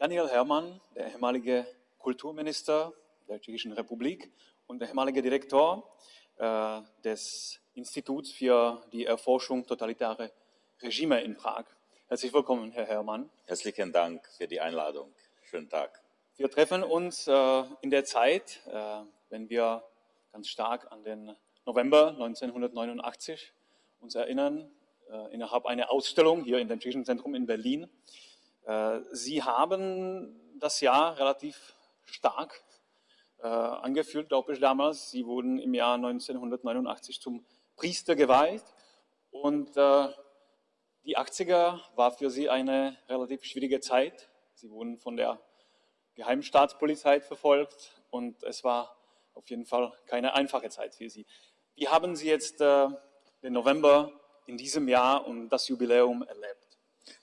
Daniel Herrmann, der ehemalige Kulturminister der Tschechischen Republik und der ehemalige Direktor äh, des Instituts für die Erforschung totalitarer Regime in Prag. Herzlich willkommen, Herr Herrmann. Herzlichen Dank für die Einladung. Schönen Tag. Wir treffen uns äh, in der Zeit, äh, wenn wir ganz stark an den November 1989 uns erinnern, äh, innerhalb einer Ausstellung hier in dem Tschechischen Zentrum in Berlin. Äh, Sie haben das Jahr relativ stark äh, angefühlt, glaube ich, damals. Sie wurden im Jahr 1989 zum Priester geweiht und äh, die 80er war für Sie eine relativ schwierige Zeit. Sie wurden von der Geheimstaatspolizei verfolgt und es war auf jeden Fall keine einfache Zeit für Sie. Wie haben Sie jetzt den November in diesem Jahr und das Jubiläum erlebt?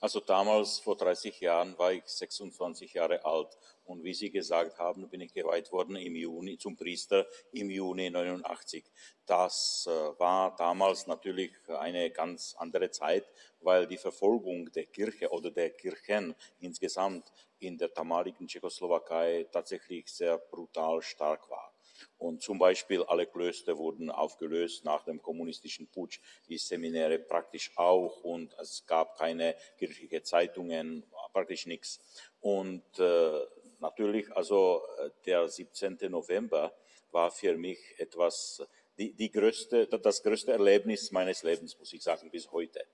Also damals, vor 30 Jahren, war ich 26 Jahre alt und wie Sie gesagt haben, bin ich geweiht worden im Juni zum Priester im Juni 89. Das äh, war damals natürlich eine ganz andere Zeit, weil die Verfolgung der Kirche oder der Kirchen insgesamt in der damaligen Tschechoslowakei tatsächlich sehr brutal stark war. Und zum Beispiel alle Klöster wurden aufgelöst nach dem kommunistischen Putsch, die Seminäre praktisch auch und es gab keine kirchliche Zeitungen, praktisch nichts. Und äh, natürlich, also äh, der 17. November war für mich etwas, die, die größte, das größte Erlebnis meines Lebens, muss ich sagen, bis heute.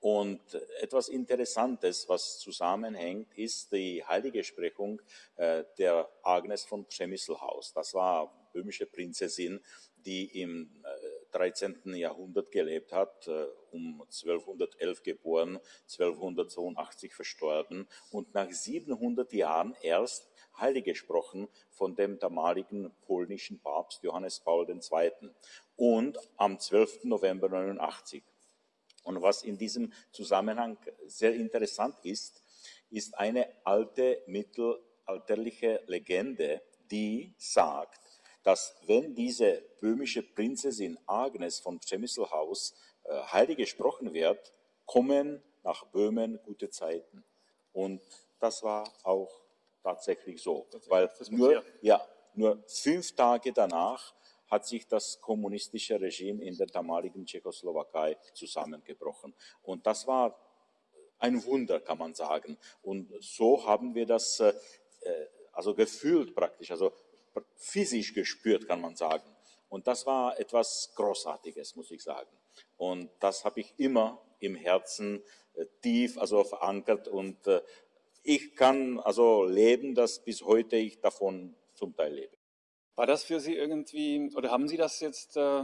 Und etwas Interessantes, was zusammenhängt, ist die heilige Sprechung äh, der Agnes von Przemysselhaus. Das war böhmische Prinzessin, die im 13. Äh, Jahrhundert gelebt hat, äh, um 1211 geboren, 1282 verstorben und nach 700 Jahren erst heilig gesprochen von dem damaligen polnischen Papst Johannes Paul II. und am 12. November 89. Und was in diesem Zusammenhang sehr interessant ist, ist eine alte mittelalterliche Legende, die sagt, dass wenn diese böhmische Prinzessin Agnes von Przemysselhaus äh, heilig gesprochen wird, kommen nach Böhmen gute Zeiten. Und das war auch tatsächlich so, weil nur, ja, nur fünf Tage danach hat sich das kommunistische Regime in der damaligen Tschechoslowakei zusammengebrochen. Und das war ein Wunder, kann man sagen. Und so haben wir das äh, also gefühlt praktisch, also physisch gespürt, kann man sagen. Und das war etwas Großartiges, muss ich sagen. Und das habe ich immer im Herzen äh, tief, also verankert. Und äh, ich kann also leben, dass bis heute ich davon zum Teil lebe. War das für Sie irgendwie, oder haben Sie das jetzt äh,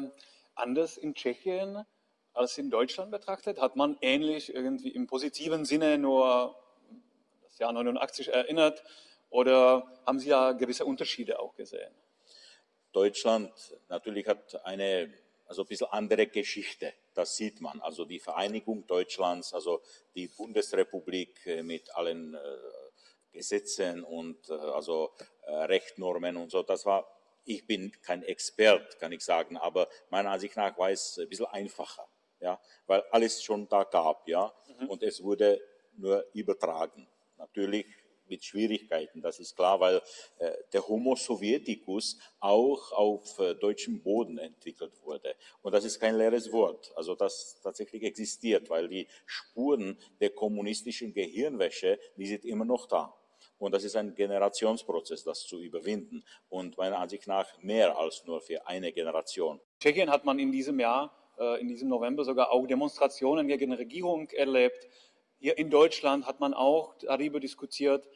anders in Tschechien als in Deutschland betrachtet? Hat man ähnlich irgendwie im positiven Sinne nur das Jahr 89 erinnert oder haben Sie ja gewisse Unterschiede auch gesehen? Deutschland natürlich hat eine also ein bisschen andere Geschichte. Das sieht man. Also die Vereinigung Deutschlands, also die Bundesrepublik mit allen äh, Gesetzen und äh, also äh, Rechtnormen und so. Das war ich bin kein Expert, kann ich sagen, aber meiner Ansicht nach war es ein bisschen einfacher, ja, weil alles schon da gab, ja, mhm. und es wurde nur übertragen. Natürlich mit Schwierigkeiten, das ist klar, weil äh, der Homo Sovieticus auch auf äh, deutschem Boden entwickelt wurde. Und das ist kein leeres Wort, also das tatsächlich existiert, weil die Spuren der kommunistischen Gehirnwäsche, die sind immer noch da. Und das ist ein Generationsprozess, das zu überwinden. Und meiner Ansicht nach mehr als nur für eine Generation. In Tschechien hat man in diesem Jahr, äh, in diesem November sogar auch Demonstrationen gegen Regierung erlebt. Hier in Deutschland hat man auch darüber diskutiert,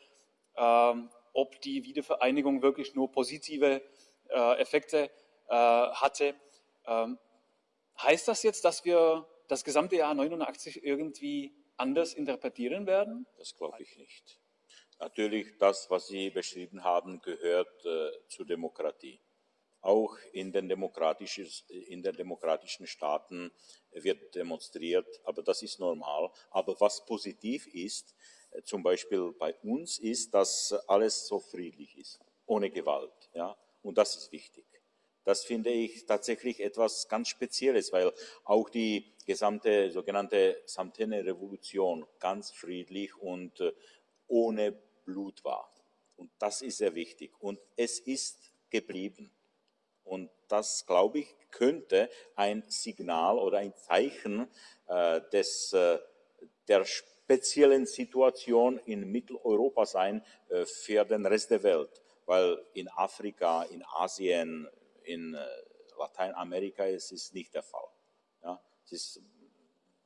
ähm, ob die Wiedervereinigung wirklich nur positive äh, Effekte äh, hatte. Ähm, heißt das jetzt, dass wir das gesamte Jahr 89 irgendwie anders interpretieren werden? Das glaube ich nicht. Natürlich, das, was Sie beschrieben haben, gehört äh, zur Demokratie. Auch in den, demokratischen, in den demokratischen Staaten wird demonstriert, aber das ist normal. Aber was positiv ist, äh, zum Beispiel bei uns, ist, dass alles so friedlich ist, ohne Gewalt. Ja? Und das ist wichtig. Das finde ich tatsächlich etwas ganz Spezielles, weil auch die gesamte sogenannte Samtene Revolution ganz friedlich und äh, ohne Blut war. Und das ist sehr wichtig. Und es ist geblieben. Und das, glaube ich, könnte ein Signal oder ein Zeichen äh, des, äh, der speziellen Situation in Mitteleuropa sein äh, für den Rest der Welt. Weil in Afrika, in Asien, in äh, Lateinamerika ist es nicht der Fall. Ja, es ist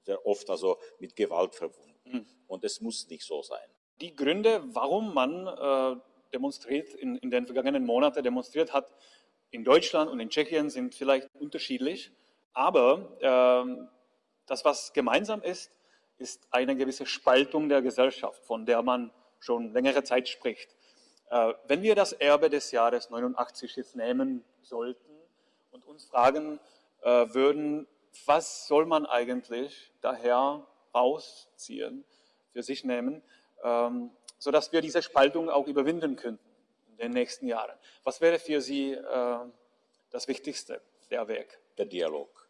sehr oft also mit Gewalt verbunden. Mhm. Und es muss nicht so sein. Die Gründe, warum man äh, demonstriert, in, in, den vergangenen Monaten demonstriert hat, in Deutschland und in Tschechien sind vielleicht unterschiedlich. Aber äh, das, was gemeinsam ist, ist eine gewisse Spaltung der Gesellschaft, von der man schon längere Zeit spricht. Äh, wenn wir das Erbe des Jahres 89 jetzt nehmen sollten und uns fragen äh, würden, was soll man eigentlich daher rausziehen, für sich nehmen, ähm, sodass wir diese Spaltung auch überwinden könnten in den nächsten Jahren. Was wäre für Sie äh, das Wichtigste, der Weg? Der Dialog.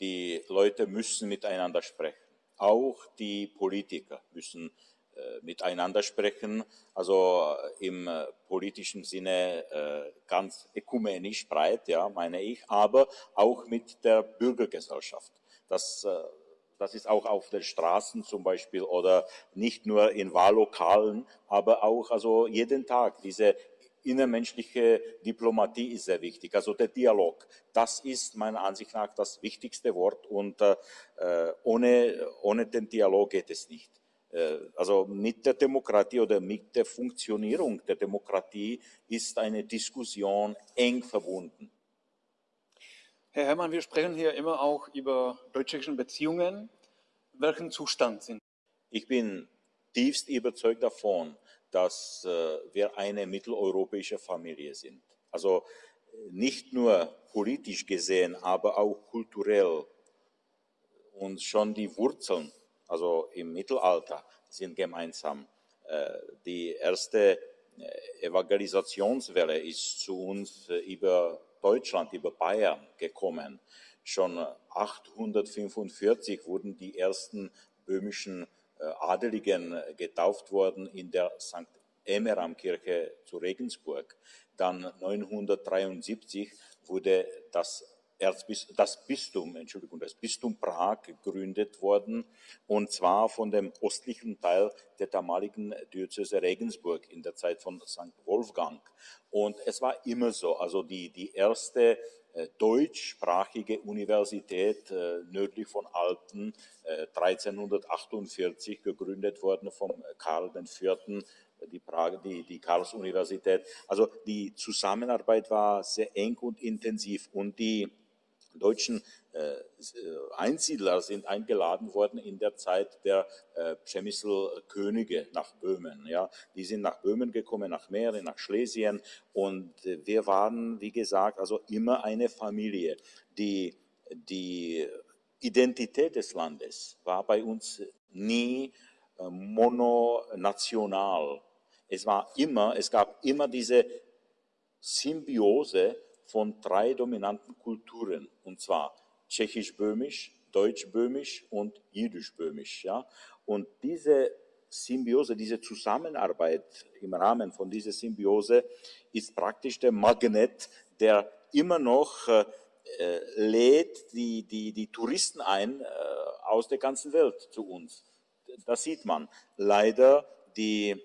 Die Leute müssen miteinander sprechen. Auch die Politiker müssen äh, miteinander sprechen, also äh, im äh, politischen Sinne ganz ökumenisch breit, ja, meine ich, aber auch mit der Bürgergesellschaft. Das, das ist auch auf den Straßen zum Beispiel oder nicht nur in Wahllokalen, aber auch also jeden Tag diese innermenschliche Diplomatie ist sehr wichtig, also der Dialog. Das ist meiner Ansicht nach das wichtigste Wort und äh, ohne, ohne den Dialog geht es nicht. Äh, also mit der Demokratie oder mit der Funktionierung der Demokratie ist eine Diskussion eng verbunden. Herr Herrmann, wir sprechen hier immer auch über deutsch-tschechische Beziehungen. Welchen Zustand sind? Ich bin tiefst überzeugt davon, dass äh, wir eine mitteleuropäische Familie sind. Also nicht nur politisch gesehen, aber auch kulturell und schon die Wurzeln also im Mittelalter, sind gemeinsam. Äh, die erste äh, Evangelisationswelle ist zu uns über Deutschland, über Bayern gekommen. Schon 845 wurden die ersten böhmischen Adeligen getauft worden in der St. Emeram-Kirche zu Regensburg. Dann 973 wurde das Erzbis das Bistum, Entschuldigung, das Bistum Prag gegründet worden, und zwar von dem östlichen Teil der damaligen Diözese Regensburg in der Zeit von St. Wolfgang. Und es war immer so, also die, die erste äh, deutschsprachige Universität äh, nördlich von Alten, äh, 1348 gegründet worden von Karl IV., die, Prag, die, die Karls-Universität. Also die Zusammenarbeit war sehr eng und intensiv und die deutschen äh, Einsiedler sind eingeladen worden in der Zeit der äh, Przemysl-Könige nach Böhmen. Ja, die sind nach Böhmen gekommen, nach Mähren, nach Schlesien und äh, wir waren, wie gesagt, also immer eine Familie. Die, die Identität des Landes war bei uns nie äh, mononational. Es war immer, es gab immer diese Symbiose von drei dominanten Kulturen, und zwar tschechisch-böhmisch, deutsch-böhmisch und jüdisch-böhmisch. Ja? Und diese Symbiose, diese Zusammenarbeit im Rahmen von dieser Symbiose ist praktisch der Magnet, der immer noch äh, lädt die, die, die Touristen ein äh, aus der ganzen Welt zu uns. Das sieht man. Leider die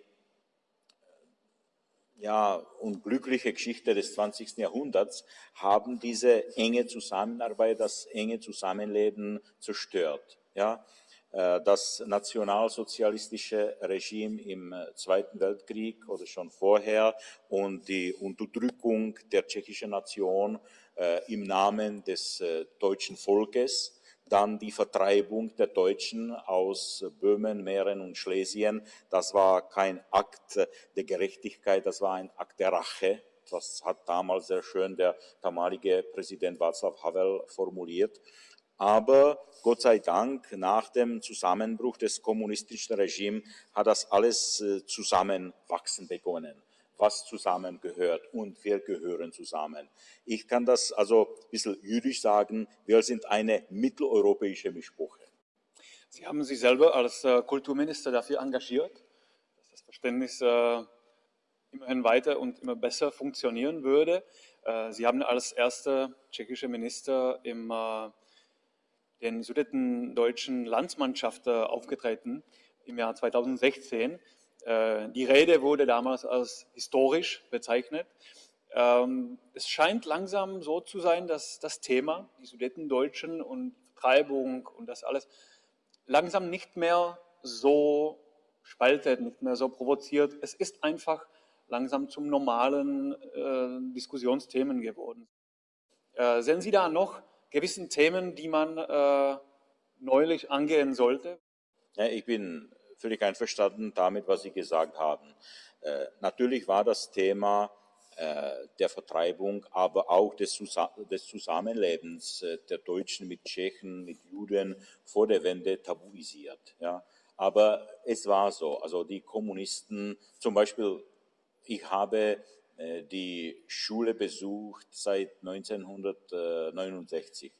ja, unglückliche Geschichte des 20. Jahrhunderts haben diese enge Zusammenarbeit, das enge Zusammenleben zerstört. Ja, äh, das nationalsozialistische Regime im Zweiten Weltkrieg oder schon vorher und die Unterdrückung der tschechischen Nation äh, im Namen des äh, deutschen Volkes dann die Vertreibung der Deutschen aus Böhmen, Mähren und Schlesien. Das war kein Akt der Gerechtigkeit, das war ein Akt der Rache. Das hat damals sehr schön der damalige Präsident Václav Havel formuliert. Aber Gott sei Dank, nach dem Zusammenbruch des kommunistischen Regimes hat das alles äh, zusammenwachsen begonnen was zusammengehört und wir gehören zusammen. Ich kann das also ein bisschen jüdisch sagen, wir sind eine mitteleuropäische Mischbuche. Sie haben sich selber als äh, Kulturminister dafür engagiert, dass das Verständnis äh, immerhin weiter und immer besser funktionieren würde. Äh, Sie haben als erster tschechischer Minister im den Sudetendeutschen Landsmannschaft aufgetreten im Jahr 2016. Äh, die Rede wurde damals als historisch bezeichnet. Ähm, es scheint langsam so zu sein, dass das Thema, die Sudetendeutschen und Vertreibung und das alles, langsam nicht mehr so spaltet, nicht mehr so provoziert. Es ist einfach langsam zum normalen äh, Diskussionsthemen geworden. Äh, sehen Sie da noch gewissen Themen, die man äh, neulich angehen sollte? Ja, ich bin völlig einverstanden damit, was Sie gesagt haben. Äh, natürlich war das Thema äh, der Vertreibung, aber auch des, Zusa des Zusammenlebens äh, der Deutschen mit Tschechen, mit Juden vor der Wende tabuisiert. Ja. Aber es war so, also die Kommunisten, zum Beispiel, ich habe äh, die Schule besucht seit 1969.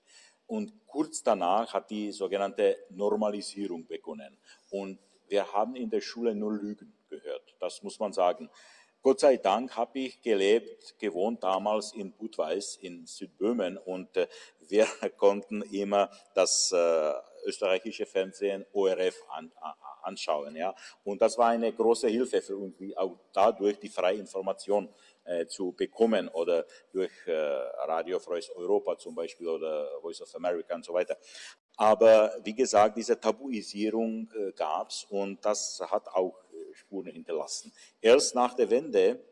Und kurz danach hat die sogenannte Normalisierung begonnen. Und wir haben in der Schule nur Lügen gehört. Das muss man sagen. Gott sei Dank habe ich gelebt, gewohnt damals in Budweis in Südböhmen und äh, wir konnten immer das äh, österreichische Fernsehen ORF an, anschauen. Ja? Und das war eine große Hilfe für uns, auch dadurch die freie Information äh, zu bekommen oder durch Radio Freies Europa zum Beispiel oder Voice of America und so weiter. Aber wie gesagt, diese Tabuisierung äh, gab es und das hat auch äh, Spuren hinterlassen. Erst nach der Wende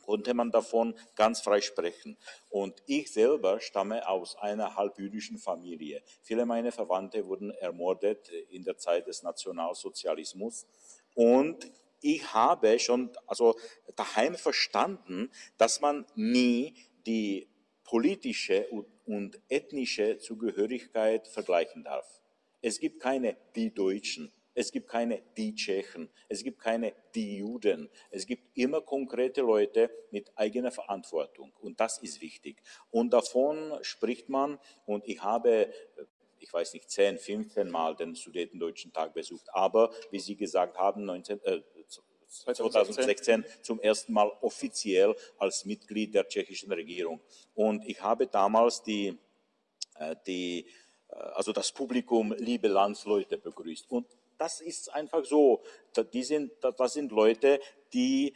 konnte man davon ganz frei sprechen. Und ich selber stamme aus einer halbjüdischen Familie. Viele meiner Verwandte wurden ermordet in der Zeit des Nationalsozialismus. Und ich habe schon also daheim verstanden, dass man nie die politische und ethnische Zugehörigkeit vergleichen darf. Es gibt keine die Deutschen, es gibt keine die Tschechen, es gibt keine die Juden. Es gibt immer konkrete Leute mit eigener Verantwortung und das ist wichtig. Und davon spricht man und ich habe ich weiß nicht, 10, 15 Mal den Sudetendeutschen Tag besucht, aber wie Sie gesagt haben, 19, äh, 2016 zum ersten Mal offiziell als Mitglied der tschechischen Regierung. Und ich habe damals die, äh, die äh, also das Publikum liebe Landsleute begrüßt. Und das ist einfach so. Die sind, das sind Leute, die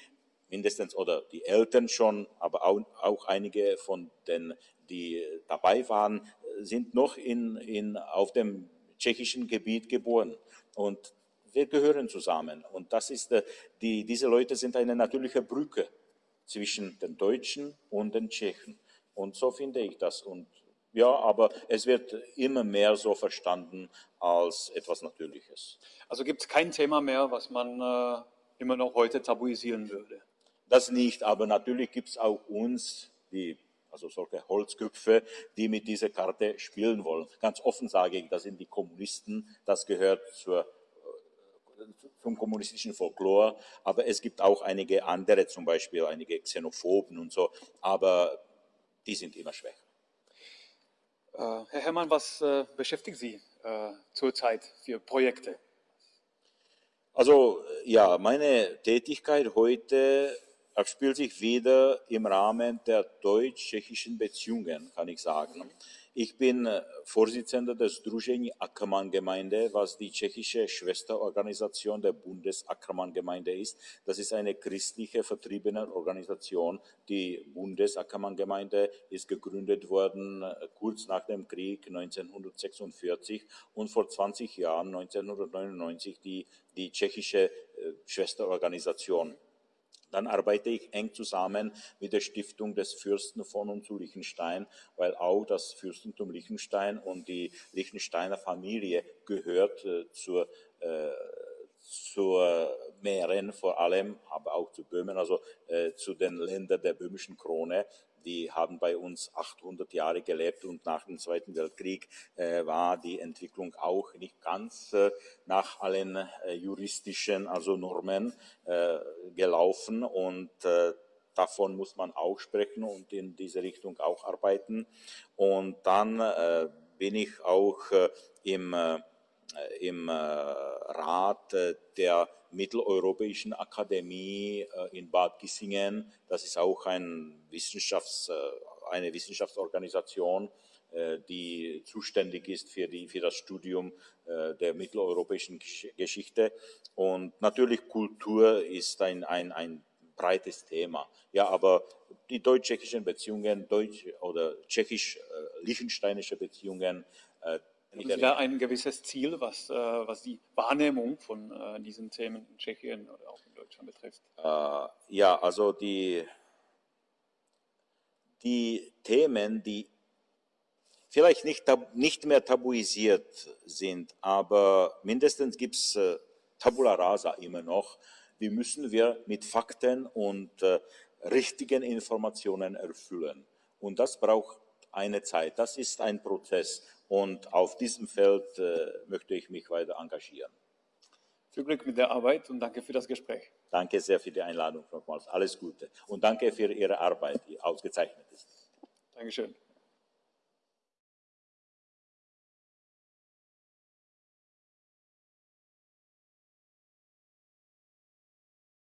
mindestens oder die Eltern schon, aber auch, auch einige von den, die dabei waren, sind noch in, in, auf dem tschechischen Gebiet geboren. Und wir gehören zusammen. Und das ist, äh, die, diese Leute sind eine natürliche Brücke zwischen den Deutschen und den Tschechen. Und so finde ich das. Und ja, aber es wird immer mehr so verstanden als etwas Natürliches. Also gibt es kein Thema mehr, was man äh, immer noch heute tabuisieren würde? Das nicht, aber natürlich gibt es auch uns, die, also solche Holzköpfe, die mit dieser Karte spielen wollen. Ganz offen sage ich, das sind die Kommunisten, das gehört zur zum kommunistischen Folklore, aber es gibt auch einige andere, zum Beispiel einige Xenophoben und so, aber die sind immer schwächer. Äh, Herr Herrmann, was äh, beschäftigt Sie äh, zurzeit für Projekte? Also ja, meine Tätigkeit heute abspielt sich wieder im Rahmen der deutsch-tschechischen Beziehungen, kann ich sagen. Ich bin äh, Vorsitzender des Združení Ackermann-Gemeinde, was die tschechische Schwesterorganisation der Bundes-Ackermann-Gemeinde ist. Das ist eine christliche vertriebene Organisation. Die Bundes-Ackermann-Gemeinde ist gegründet worden äh, kurz nach dem Krieg 1946 und vor 20 Jahren, 1999, die, die tschechische äh, Schwesterorganisation. Dann arbeite ich eng zusammen mit der Stiftung des Fürsten von und zu Liechtenstein, weil auch das Fürstentum Liechtenstein und die Liechtensteiner Familie gehört äh, zur, äh, zur Mähren vor allem, aber auch zu Böhmen, also äh, zu den Ländern der böhmischen Krone. Die haben bei uns 800 Jahre gelebt und nach dem Zweiten Weltkrieg äh, war die Entwicklung auch nicht ganz äh, nach allen äh, juristischen, also Normen äh, gelaufen und äh, davon muss man auch sprechen und in diese Richtung auch arbeiten. Und dann äh, bin ich auch im im äh, Rat äh, der Mitteleuropäischen Akademie äh, in Bad Kissingen. Das ist auch ein Wissenschafts-, eine Wissenschaftsorganisation, die zuständig ist für, die, für das Studium der mitteleuropäischen Geschichte. Und natürlich Kultur ist ein, ein, ein breites Thema. Ja, aber die deutsch-tschechischen Beziehungen, deutsch- oder tschechisch-liechtensteinische Beziehungen, haben Sie da ein gewisses Ziel, was, äh, was die Wahrnehmung von äh, diesen Themen in Tschechien oder auch in Deutschland betrifft? Äh, ja, also die, die Themen, die vielleicht nicht, nicht mehr tabuisiert sind, aber mindestens gibt es äh, Tabula rasa immer noch. Wie müssen wir mit Fakten und äh, richtigen Informationen erfüllen? Und das braucht eine Zeit. Das ist ein Prozess. Und auf diesem Feld äh, möchte ich mich weiter engagieren. Viel Glück mit der Arbeit und danke für das Gespräch. Danke sehr für die Einladung nochmals. Alles Gute. Und danke für Ihre Arbeit, die ausgezeichnet ist. Dankeschön.